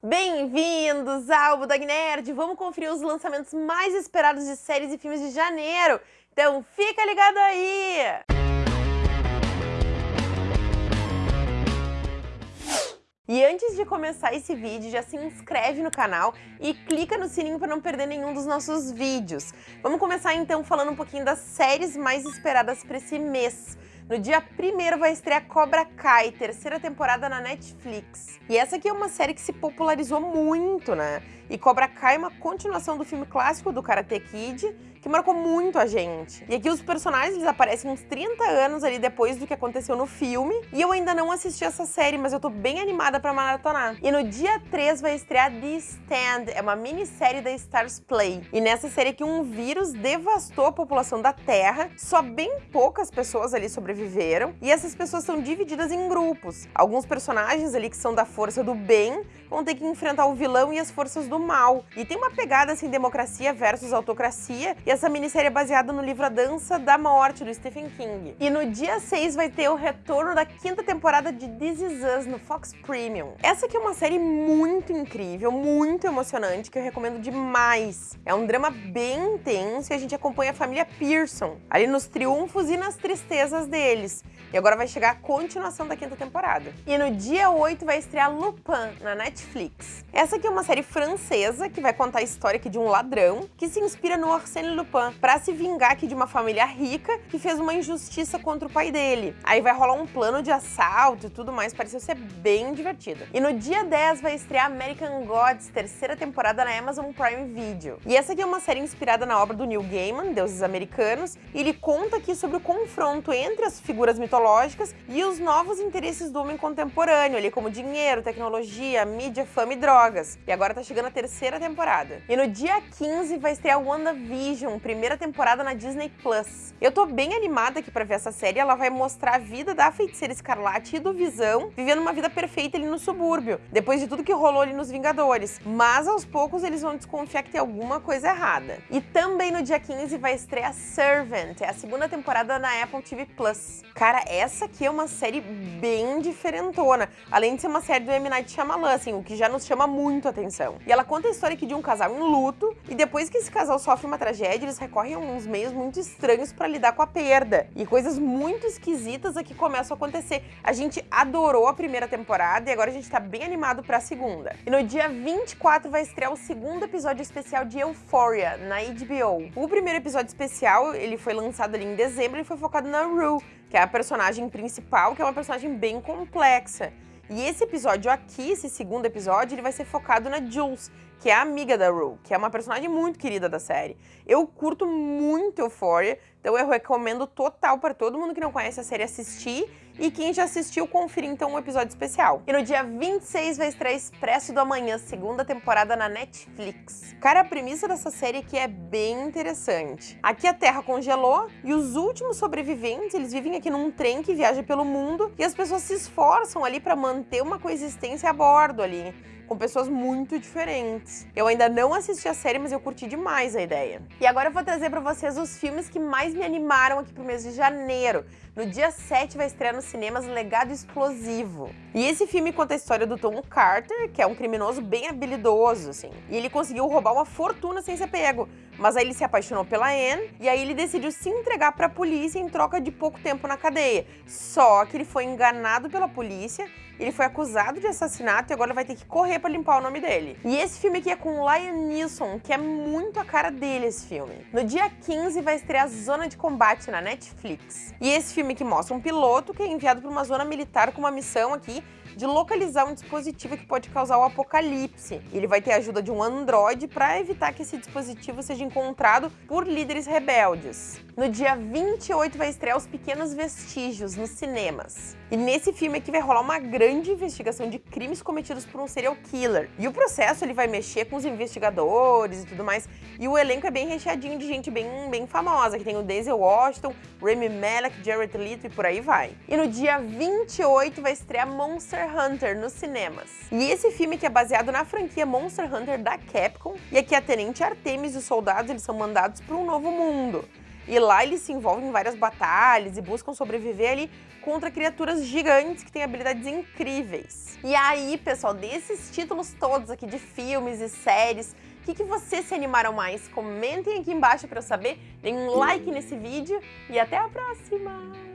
Bem-vindos ao Budog Nerd! Vamos conferir os lançamentos mais esperados de séries e filmes de janeiro. Então fica ligado aí! E antes de começar esse vídeo, já se inscreve no canal e clica no sininho para não perder nenhum dos nossos vídeos. Vamos começar então falando um pouquinho das séries mais esperadas para esse mês. No dia 1 vai estrear Cobra Kai, terceira temporada na Netflix. E essa aqui é uma série que se popularizou muito, né? E Cobra Kai é uma continuação do filme clássico do Karate Kid, que marcou muito a gente. E aqui os personagens aparecem uns 30 anos ali depois do que aconteceu no filme, e eu ainda não assisti essa série, mas eu tô bem animada pra maratonar. E no dia 3 vai estrear The Stand, é uma minissérie da Stars Play. E nessa série aqui um vírus devastou a população da Terra, só bem poucas pessoas ali sobreviveram, e essas pessoas são divididas em grupos. Alguns personagens ali que são da força do bem vão ter que enfrentar o vilão e as forças do mal. E tem uma pegada assim, democracia versus autocracia, e essa minissérie é baseada no livro A Dança da Morte, do Stephen King. E no dia 6 vai ter o retorno da quinta temporada de This Is Us no Fox Premium. Essa aqui é uma série muito incrível, muito emocionante, que eu recomendo demais. É um drama bem intenso e a gente acompanha a família Pearson, ali nos triunfos e nas tristezas deles. E agora vai chegar a continuação da quinta temporada. E no dia 8 vai estrear Lupin, na Netflix. Essa aqui é uma série francesa que vai contar a história de um ladrão que se inspira no Arsène Lupin para se vingar aqui de uma família rica que fez uma injustiça contra o pai dele. Aí vai rolar um plano de assalto e tudo mais, pareceu ser bem divertido. E no dia 10 vai estrear American Gods, terceira temporada na Amazon Prime Video. E essa aqui é uma série inspirada na obra do Neil Gaiman, Deuses Americanos, e ele conta aqui sobre o confronto entre as figuras mitológicas e os novos interesses do homem contemporâneo, ali como dinheiro, tecnologia, mídia, fama e drogas. E agora tá chegando a terceira temporada. E no dia 15 vai estrear WandaVision, primeira temporada na Disney+. Plus. Eu tô bem animada aqui pra ver essa série, ela vai mostrar a vida da feiticeira Escarlate e do Visão, vivendo uma vida perfeita ali no subúrbio, depois de tudo que rolou ali nos Vingadores. Mas aos poucos eles vão desconfiar que tem alguma coisa errada. E também no dia 15 vai estrear Servant, é a segunda temporada na Apple TV+. Plus. Cara, essa aqui é uma série bem diferentona, além de ser uma série do M. Night Shyamalan, assim, o que já nos chama muito atenção. E ela conta a história aqui de um casal em luto, e depois que esse casal sofre uma tragédia, eles recorrem a uns meios muito estranhos para lidar com a perda. E coisas muito esquisitas aqui começam a acontecer. A gente adorou a primeira temporada e agora a gente tá bem animado pra segunda. E no dia 24 vai estrear o segundo episódio especial de Euphoria, na HBO. O primeiro episódio especial, ele foi lançado ali em dezembro e foi focado na Rue, que é a personagem principal, que é uma personagem bem complexa. E esse episódio aqui, esse segundo episódio, ele vai ser focado na Jules, que é amiga da Rue, que é uma personagem muito querida da série. Eu curto muito Euphoria, então eu recomendo total para todo mundo que não conhece a série assistir e quem já assistiu, conferir então um episódio especial. E no dia 26 vai estrear Expresso do Amanhã, segunda temporada na Netflix. Cara, a premissa dessa série aqui é bem interessante. Aqui a Terra congelou e os últimos sobreviventes, eles vivem aqui num trem que viaja pelo mundo e as pessoas se esforçam ali para manter uma coexistência a bordo ali com pessoas muito diferentes. Eu ainda não assisti a série, mas eu curti demais a ideia. E agora eu vou trazer para vocês os filmes que mais me animaram aqui pro mês de janeiro. No dia 7 vai estrear nos cinemas Legado Explosivo. E esse filme conta a história do Tom Carter, que é um criminoso bem habilidoso, assim. E ele conseguiu roubar uma fortuna sem ser pego. Mas aí ele se apaixonou pela Anne, e aí ele decidiu se entregar para a polícia em troca de pouco tempo na cadeia. Só que ele foi enganado pela polícia ele foi acusado de assassinato e agora vai ter que correr para limpar o nome dele. E esse filme aqui é com Liam Neeson, que é muito a cara dele esse filme. No dia 15 vai estrear Zona de Combate na Netflix. E esse filme que mostra um piloto que é enviado para uma zona militar com uma missão aqui de localizar um dispositivo que pode causar o apocalipse. Ele vai ter a ajuda de um androide para evitar que esse dispositivo seja encontrado por líderes rebeldes. No dia 28 vai estrear Os Pequenos Vestígios nos cinemas. E nesse filme aqui vai rolar uma grande investigação de crimes cometidos por um serial killer. E o processo ele vai mexer com os investigadores e tudo mais. E o elenco é bem recheadinho de gente bem, bem famosa, que tem o Denzel Washington, Rami Malek, Jared Leto e por aí vai. E no dia 28 vai estrear Monster Hunter nos cinemas. E esse filme que é baseado na franquia Monster Hunter da Capcom, e aqui a Tenente Artemis e os soldados eles são mandados para um novo mundo. E lá eles se envolvem em várias batalhas e buscam sobreviver ali contra criaturas gigantes que têm habilidades incríveis. E aí, pessoal, desses títulos todos aqui de filmes e séries, o que, que vocês se animaram mais? Comentem aqui embaixo para eu saber, deem um like nesse vídeo e até a próxima!